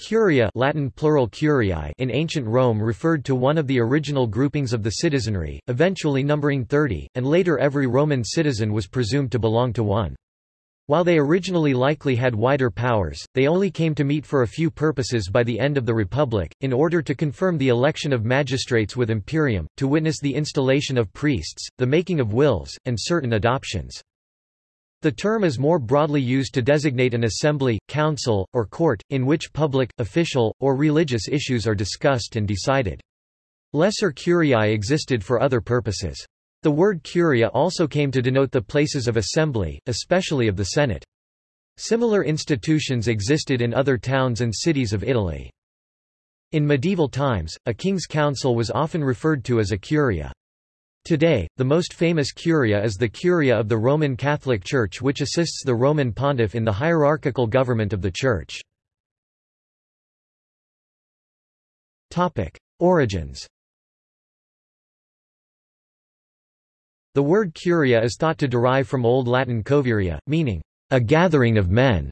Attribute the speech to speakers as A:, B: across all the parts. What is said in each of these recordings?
A: Curia Latin plural curiae in ancient Rome referred to one of the original groupings of the citizenry, eventually numbering 30, and later every Roman citizen was presumed to belong to one. While they originally likely had wider powers, they only came to meet for a few purposes by the end of the Republic, in order to confirm the election of magistrates with imperium, to witness the installation of priests, the making of wills, and certain adoptions. The term is more broadly used to designate an assembly, council, or court, in which public, official, or religious issues are discussed and decided. Lesser curiae existed for other purposes. The word curia also came to denote the places of assembly, especially of the Senate. Similar institutions existed in other towns and cities of Italy. In medieval times, a king's council was often referred to as a curia. Today, the most famous curia is the Curia of the Roman Catholic Church which assists the Roman pontiff in the hierarchical government of the Church. Origins The word curia is thought to derive from Old Latin coviria, meaning, a gathering of men.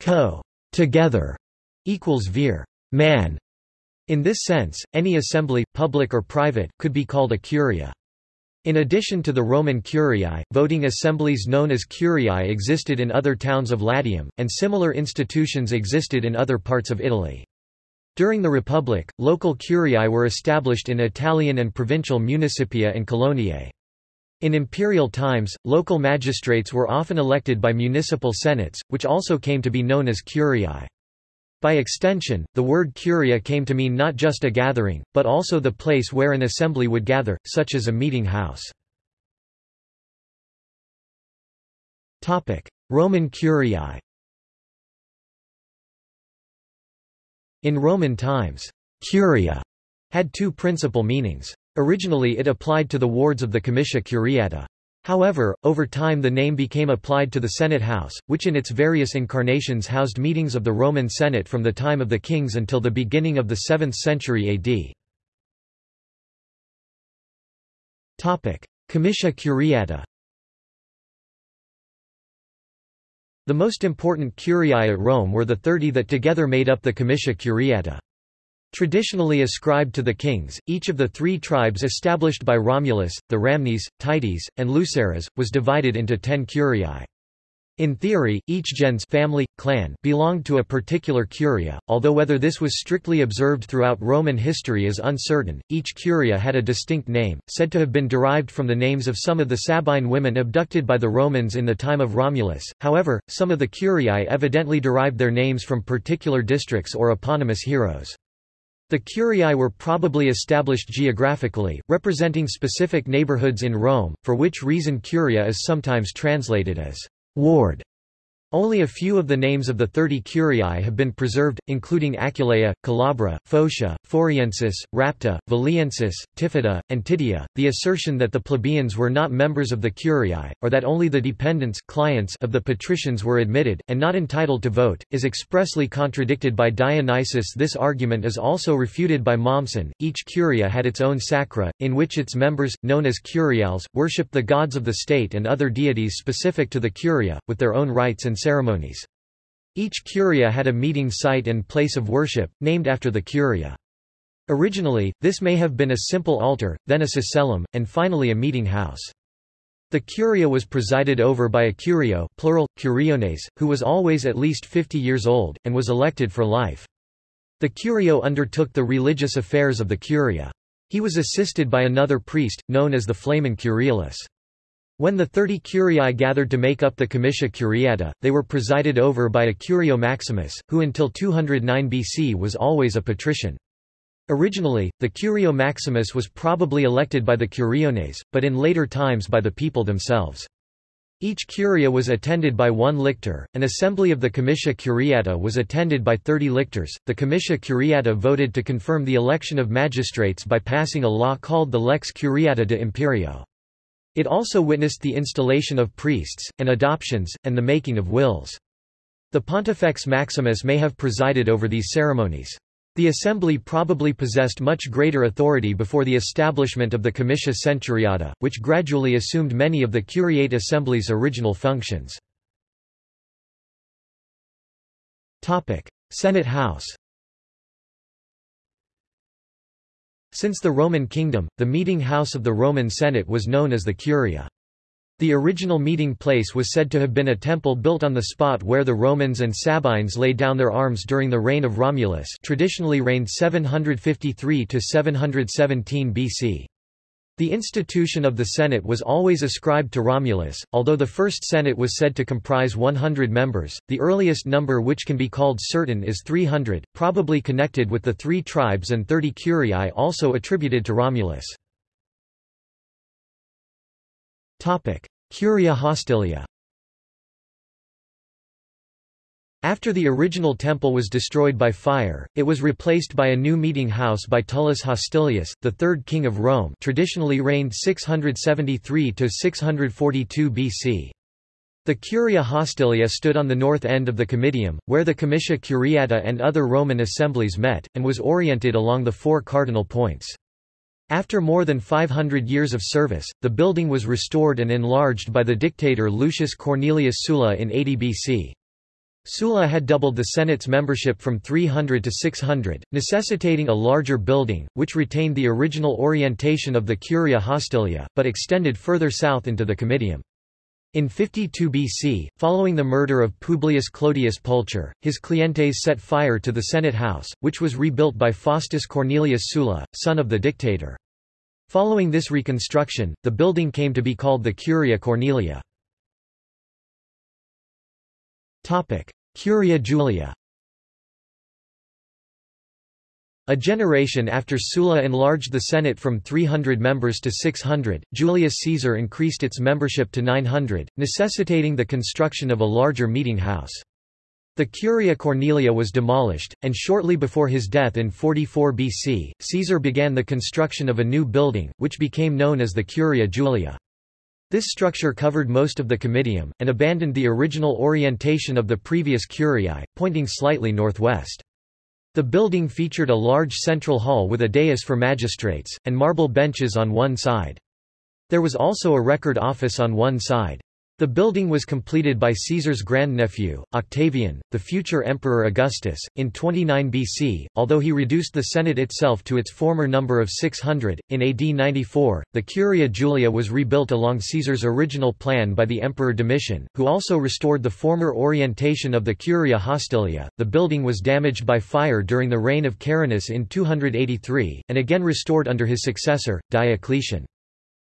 A: Co. Together. equals vir. Man. In this sense, any assembly, public or private, could be called a curia. In addition to the Roman curiae, voting assemblies known as curiae existed in other towns of Latium, and similar institutions existed in other parts of Italy. During the Republic, local curiae were established in Italian and provincial municipia and coloniae. In imperial times, local magistrates were often elected by municipal senates, which also came to be known as curiae. By extension, the word curia came to mean not just a gathering, but also the place where an assembly would gather, such as a meeting house. Roman curiae In Roman times, curia had two principal meanings. Originally it applied to the wards of the comitia curiata. However, over time the name became applied to the Senate House, which in its various incarnations housed meetings of the Roman Senate from the time of the kings until the beginning of the 7th century AD. Comitia curiata The most important curiae at Rome were the thirty that together made up the comitia curiata. Traditionally ascribed to the kings, each of the three tribes established by Romulus, the Ramnes, Tities, and Luceres, was divided into ten curiae. In theory, each gens family, clan belonged to a particular curia, although whether this was strictly observed throughout Roman history is uncertain. Each curia had a distinct name, said to have been derived from the names of some of the Sabine women abducted by the Romans in the time of Romulus. However, some of the curiae evidently derived their names from particular districts or eponymous heroes. The curiae were probably established geographically, representing specific neighborhoods in Rome, for which reason curia is sometimes translated as ward. Only a few of the names of the thirty curiae have been preserved, including Acculeia, Calabra, Faucia, Foriensis, Rapta, Veliensis, Tifata, and Titia. The assertion that the plebeians were not members of the curiae, or that only the dependents clients of the patricians were admitted, and not entitled to vote, is expressly contradicted by Dionysius. This argument is also refuted by Mommsen. Each curia had its own sacra, in which its members, known as curiales, worshipped the gods of the state and other deities specific to the curia, with their own rites and ceremonies. Each curia had a meeting site and place of worship, named after the curia. Originally, this may have been a simple altar, then a sacellum, and finally a meeting house. The curia was presided over by a curio plural, curiones, who was always at least 50 years old, and was elected for life. The curio undertook the religious affairs of the curia. He was assisted by another priest, known as the flamen curialis. When the thirty curiae gathered to make up the comitia curiata, they were presided over by a curio maximus, who until 209 BC was always a patrician. Originally, the curio maximus was probably elected by the curiones, but in later times by the people themselves. Each curia was attended by one lictor. An assembly of the comitia curiata was attended by 30 lictors. The comitia curiata voted to confirm the election of magistrates by passing a law called the Lex Curiata de Imperio. It also witnessed the installation of priests, and adoptions, and the making of wills. The Pontifex Maximus may have presided over these ceremonies. The assembly probably possessed much greater authority before the establishment of the Comitia Centuriata, which gradually assumed many of the curiate assembly's original functions. Senate House Since the Roman kingdom, the meeting house of the Roman Senate was known as the Curia. The original meeting place was said to have been a temple built on the spot where the Romans and Sabines laid down their arms during the reign of Romulus traditionally reigned 753 to 717 BC. The institution of the Senate was always ascribed to Romulus, although the first Senate was said to comprise 100 members, the earliest number which can be called certain is 300, probably connected with the three tribes and 30 curiae also attributed to Romulus. Curia Hostilia after the original temple was destroyed by fire, it was replaced by a new meeting house by Tullus Hostilius, the third king of Rome traditionally reigned 673–642 BC. The Curia Hostilia stood on the north end of the Comitium, where the Comitia Curiata and other Roman assemblies met, and was oriented along the four cardinal points. After more than 500 years of service, the building was restored and enlarged by the dictator Lucius Cornelius Sulla in 80 BC. Sulla had doubled the Senate's membership from 300 to 600, necessitating a larger building, which retained the original orientation of the Curia Hostilia, but extended further south into the Comitium. In 52 BC, following the murder of Publius Clodius Pulcher, his clientes set fire to the Senate house, which was rebuilt by Faustus Cornelius Sulla, son of the dictator. Following this reconstruction, the building came to be called the Curia Cornelia. Topic: Curia Julia A generation after Sulla enlarged the Senate from 300 members to 600, Julius Caesar increased its membership to 900, necessitating the construction of a larger meeting house. The Curia Cornelia was demolished, and shortly before his death in 44 BC, Caesar began the construction of a new building, which became known as the Curia Julia. This structure covered most of the Comitium, and abandoned the original orientation of the previous curiae, pointing slightly northwest. The building featured a large central hall with a dais for magistrates, and marble benches on one side. There was also a record office on one side. The building was completed by Caesar's grandnephew, Octavian, the future Emperor Augustus, in 29 BC, although he reduced the Senate itself to its former number of 600. In AD 94, the Curia Julia was rebuilt along Caesar's original plan by the Emperor Domitian, who also restored the former orientation of the Curia Hostilia. The building was damaged by fire during the reign of Carinus in 283, and again restored under his successor, Diocletian.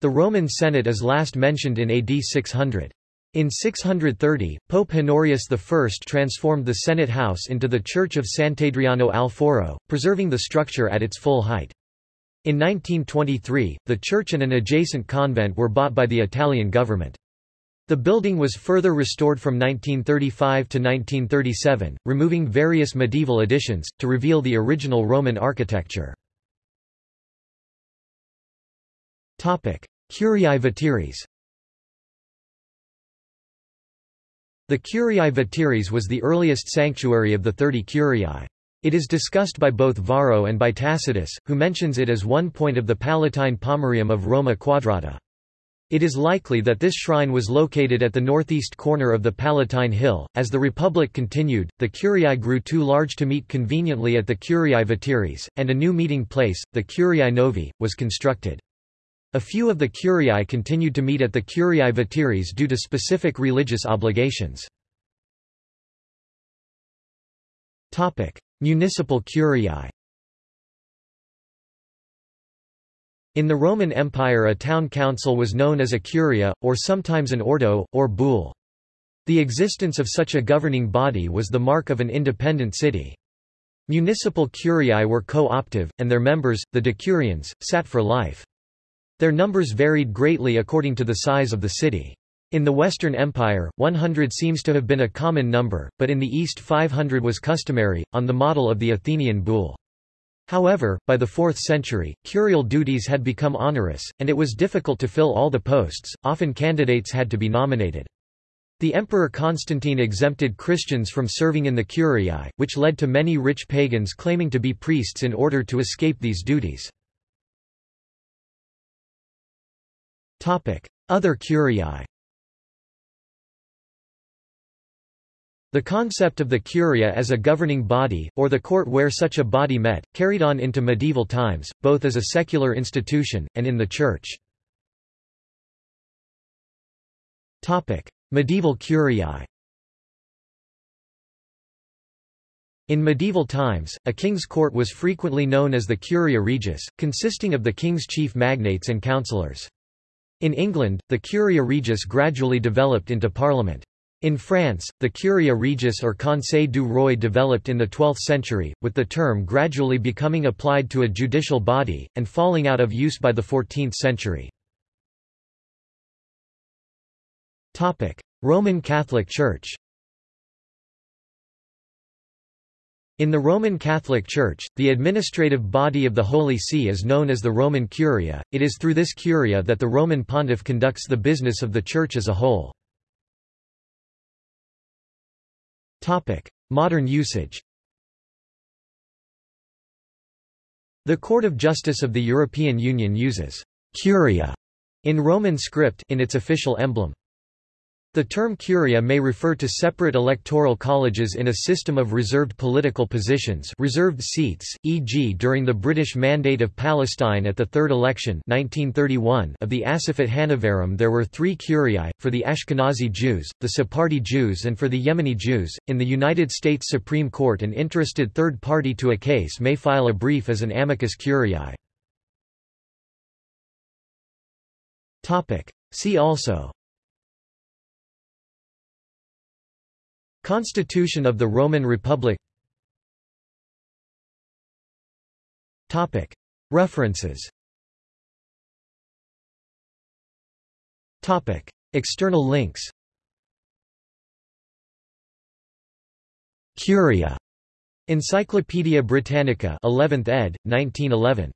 A: The Roman Senate is last mentioned in AD 600. In 630, Pope Honorius I transformed the Senate House into the Church of Sant'Adriano al Foro, preserving the structure at its full height. In 1923, the church and an adjacent convent were bought by the Italian government. The building was further restored from 1935 to 1937, removing various medieval additions, to reveal the original Roman architecture. Curiae Veteres The Curiae Veteres was the earliest sanctuary of the Thirty Curiae. It is discussed by both Varro and by Tacitus, who mentions it as one point of the Palatine Pomerium of Roma Quadrata. It is likely that this shrine was located at the northeast corner of the Palatine Hill. As the Republic continued, the Curiae grew too large to meet conveniently at the Curiae Veteres, and a new meeting place, the Curiae Novi, was constructed. A few of the curiae continued to meet at the curiae Veteres due to specific religious obligations. Municipal curiae In the Roman Empire a town council was known as a curia, or sometimes an ordo, or boule. The existence of such a governing body was the mark of an independent city. Municipal curiae were co-optive, and their members, the decurions, sat for life. Their numbers varied greatly according to the size of the city. In the Western Empire, 100 seems to have been a common number, but in the East 500 was customary, on the model of the Athenian boule. However, by the 4th century, curial duties had become onerous, and it was difficult to fill all the posts, often candidates had to be nominated. The Emperor Constantine exempted Christians from serving in the curiae, which led to many rich pagans claiming to be priests in order to escape these duties. Other curiae The concept of the curia as a governing body, or the court where such a body met, carried on into medieval times, both as a secular institution, and in the Church. medieval curiae In medieval times, a king's court was frequently known as the curia regis, consisting of the king's chief magnates and councillors. In England, the curia regis gradually developed into parliament. In France, the Curia Regis or Conseil du Roi developed in the 12th century, with the term gradually becoming applied to a judicial body, and falling out of use by the 14th century. Roman Catholic Church In the Roman Catholic Church, the administrative body of the Holy See is known as the Roman Curia. It is through this curia that the Roman pontiff conducts the business of the Church as a whole. Topic: Modern usage. The Court of Justice of the European Union uses curia in Roman script in its official emblem. The term curia may refer to separate electoral colleges in a system of reserved political positions reserved seats, e.g. during the British Mandate of Palestine at the third election 1931 of the Asefat HaNivharim there were three curiae, for the Ashkenazi Jews, the Sephardi Jews and for the Yemeni Jews. In the United States Supreme Court an interested third party to a case may file a brief as an amicus curiae. See also Constitution of the Roman Republic References External links Curia. Encyclopædia Britannica 11th ed., 1911.